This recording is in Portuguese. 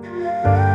Música